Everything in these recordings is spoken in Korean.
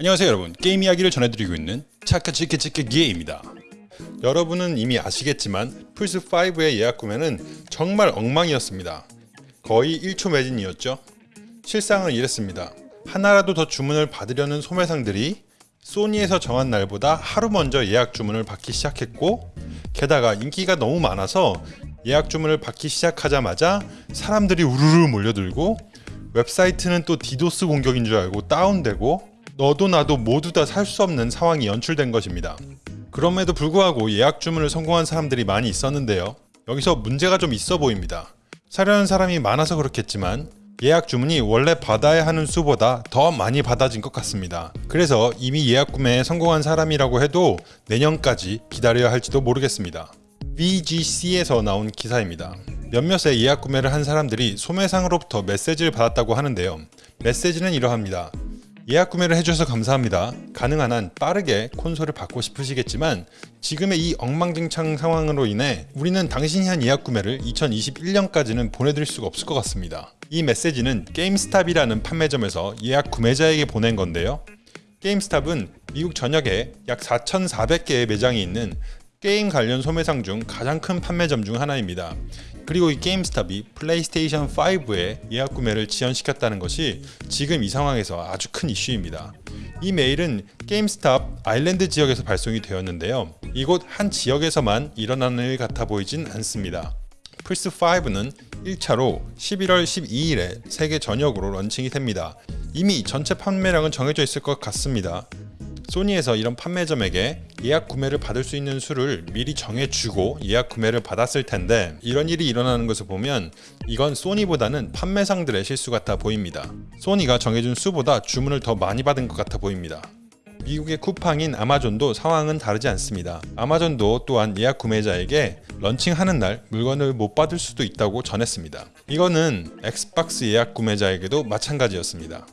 안녕하세요 여러분. 게임 이야기를 전해드리고 있는 차카치키치키기입니다. 여러분은 이미 아시겠지만 플스5의 예약 구매는 정말 엉망이었습니다. 거의 1초 매진이었죠. 실상은 이랬습니다. 하나라도 더 주문을 받으려는 소매상들이 소니에서 정한 날보다 하루 먼저 예약 주문을 받기 시작했고 게다가 인기가 너무 많아서 예약 주문을 받기 시작하자마자 사람들이 우르르 몰려들고 웹사이트는 또 디도스 공격인 줄 알고 다운되고 너도 나도 모두 다 살 수 없는 상황이 연출된 것입니다. 그럼에도 불구하고 예약 주문을 성공한 사람들이 많이 있었는데요. 여기서 문제가 좀 있어 보입니다. 사려는 사람이 많아서 그렇겠지만 예약 주문이 원래 받아야 하는 수보다 더 많이 받아진 것 같습니다. 그래서 이미 예약 구매에 성공한 사람이라고 해도 내년까지 기다려야 할지도 모르겠습니다. VGC에서 나온 기사입니다. 몇몇의 예약 구매를 한 사람들이 소매상으로부터 메시지를 받았다고 하는데요. 메시지는 이러합니다. 예약 구매를 해주셔서 감사합니다. 가능한 한 빠르게 콘솔을 받고 싶으시겠지만 지금의 이 엉망진창 상황으로 인해 우리는 당신이 한 예약 구매를 2021년까지는 보내드릴 수가 없을 것 같습니다. 이 메시지는 게임스탑이라는 판매점에서 예약 구매자에게 보낸 건데요. 게임스탑은 미국 전역에 약 4,400개의 매장이 있는 게임 관련 소매상 중 가장 큰 판매점 중 하나입니다. 그리고 이 GameStop이 플레이스테이션 5의 예약 구매를 지연시켰다는 것이 지금 이 상황에서 아주 큰 이슈입니다. 이 메일은 GameStop 아일랜드 지역에서 발송이 되었는데요. 이곳 한 지역에서만 일어나는 일 같아 보이진 않습니다. 플스5는 1차로 11월 12일에 세계 전역으로 런칭이 됩니다. 이미 전체 판매량은 정해져 있을 것 같습니다. 소니에서 이런 판매점에게 예약 구매를 받을 수 있는 수를 미리 정해주고 예약 구매를 받았을 텐데 이런 일이 일어나는 것을 보면 이건 소니보다는 판매상들의 실수 같아 보입니다. 소니가 정해준 수보다 주문을 더 많이 받은 것 같아 보입니다. 미국의 쿠팡인 아마존도 상황은 다르지 않습니다. 아마존도 또한 예약 구매자에게 런칭하는 날 물건을 못 받을 수도 있다고 전했습니다. 이거는 엑스박스 예약 구매자에게도 마찬가지였습니다.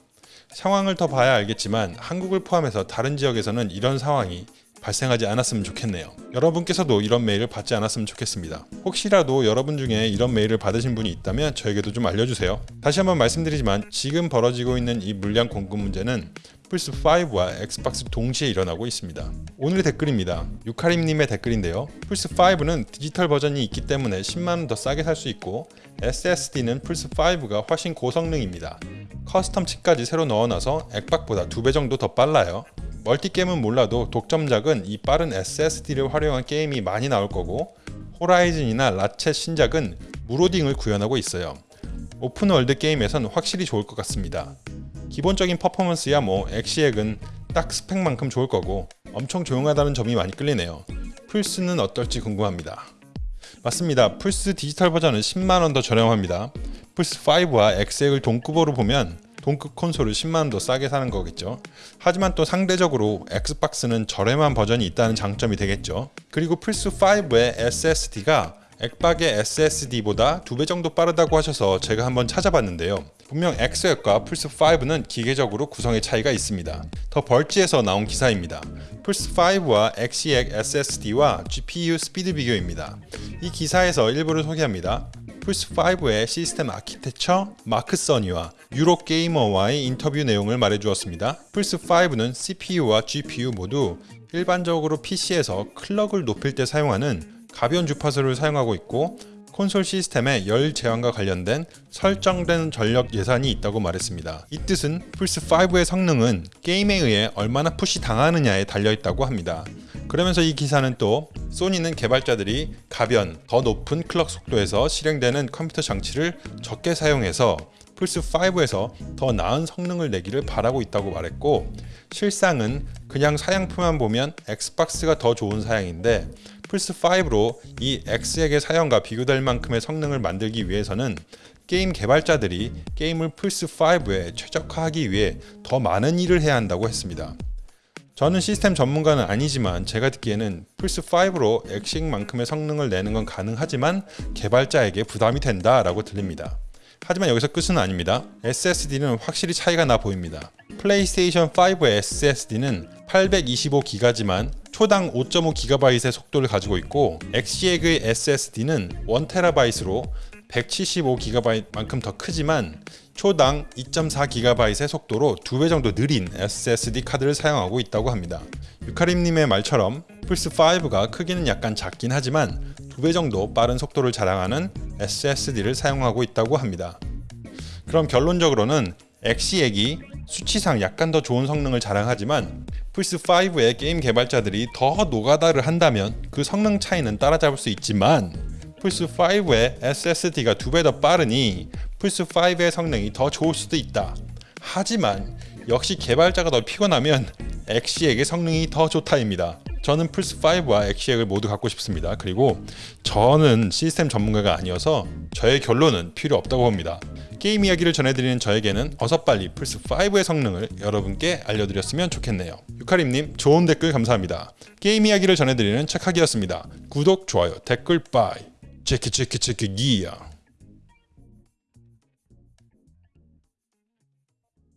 상황을 더 봐야 알겠지만 한국을 포함해서 다른 지역에서는 이런 상황이 발생하지 않았으면 좋겠네요. 여러분께서도 이런 메일을 받지 않았으면 좋겠습니다. 혹시라도 여러분 중에 이런 메일을 받으신 분이 있다면 저에게도 좀 알려주세요. 다시 한번 말씀드리지만 지금 벌어지고 있는 이 물량 공급 문제는 플스5와 엑스박스 동시에 일어나고 있습니다. 오늘의 댓글입니다. 유카림님의 댓글인데요. 플스5는 디지털 버전이 있기 때문에 10만원 더 싸게 살 수 있고 SSD는 플스5가 훨씬 고성능입니다. custom 칩까지 새로 넣어놔서 액박보다 2배 정도 더 빨라요. 멀티게임은 몰라도 독점작은 이 빠른 SSD를 활용한 게임이 많이 나올 거고 호라이즌이나 라쳇 신작은 무로딩을 구현하고 있어요. 오픈월드 게임에선 확실히 좋을 것 같습니다. 기본적인 퍼포먼스야 뭐 엑시액은 딱 스펙만큼 좋을 거고 엄청 조용하다는 점이 많이 끌리네요. 플스는 어떨지 궁금합니다. 맞습니다. 플스 디지털 버전은 10만원 더 저렴합니다. 플스5와 엑시엑을 동급으로 보면 동급 콘솔을 10만원 더 싸게 사는 거겠죠. 하지만 또 상대적으로 엑스박스는 저렴한 버전이 있다는 장점이 되겠죠. 그리고 플스5의 SSD가 액박의 SSD보다 2배 정도 빠르다고 하셔서 제가 한번 찾아봤는데요. 분명 X액과 플스5는 기계적으로 구성의 차이가 있습니다. The Verge에서 나온 기사입니다. 플스5와 X액 SSD와 GPU 스피드 비교입니다. 이 기사에서 일부를 소개합니다. 플스5의 시스템 architect 마크 써니와 Eurogamer와의 인터뷰 내용을 말해주었습니다. 플스5는 CPU와 GPU 모두 일반적으로 PC에서 클럭을 높일 때 사용하는 가변 주파수를 사용하고 있고 콘솔 시스템에 열 제한과 관련된 설정된 전력 예산이 있다고 말했습니다. 이 뜻은 플스5의 성능은 게임에 의해 얼마나 push 당하느냐에 달려있다고 합니다. 그러면서 이 기사는 또 소니는 개발자들이 가변, 더 높은 클럭 속도에서 실행되는 컴퓨터 장치를 적게 사용해서 플스5에서 더 나은 성능을 내기를 바라고 있다고 말했고 실상은 그냥 사양표만 보면 엑스박스가 더 좋은 사양인데 플스5로 이 X액의 사양과 비교될 만큼의 성능을 만들기 위해서는 게임 개발자들이 게임을 플스5에 최적화하기 위해 더 많은 일을 해야 한다고 했습니다. 저는 시스템 전문가는 아니지만 제가 듣기에는 플스5로 엑시엑만큼의 성능을 내는 건 가능하지만 개발자에게 부담이 된다 라고 들립니다. 하지만 여기서 끝은 아닙니다. SSD는 확실히 차이가 나 보입니다. 플레이스테이션 5의 SSD는 825기가지만 초당 5.5GB의 속도를 가지고 있고 엑시엑의 SSD는 1TB로 175GB만큼 더 크지만 초당 2.4GB의 속도로 두배 정도 느린 SSD 카드를 사용하고 있다고 합니다. 유카림님의 말처럼 플스5가 크기는 약간 작긴 하지만 두배 정도 빠른 속도를 자랑하는 SSD를 사용하고 있다고 합니다. 그럼 결론적으로는 엑시액이 수치상 약간 더 좋은 성능을 자랑하지만 플스5의 게임 개발자들이 더 노가다를 한다면 그 성능 차이는 따라잡을 수 있지만 플스5의 SSD가 두 배 더 빠르니 플스5의 성능이 더 좋을 수도 있다. 하지만 역시 개발자가 더 피곤하면 엑시액의 성능이 더 좋다입니다. 저는 플스5와 엑시액을 모두 갖고 싶습니다. 그리고 저는 시스템 전문가가 아니어서 저의 결론은 필요 없다고 봅니다. 게임 이야기를 전해드리는 저에게는 어서 빨리 플스5의 성능을 여러분께 알려드렸으면 좋겠네요. 유카림님 좋은 댓글 감사합니다. 게임 이야기를 전해드리는 착하기였습니다. 구독, 좋아요, 댓글 빠이. 체크 체크 체크 기야.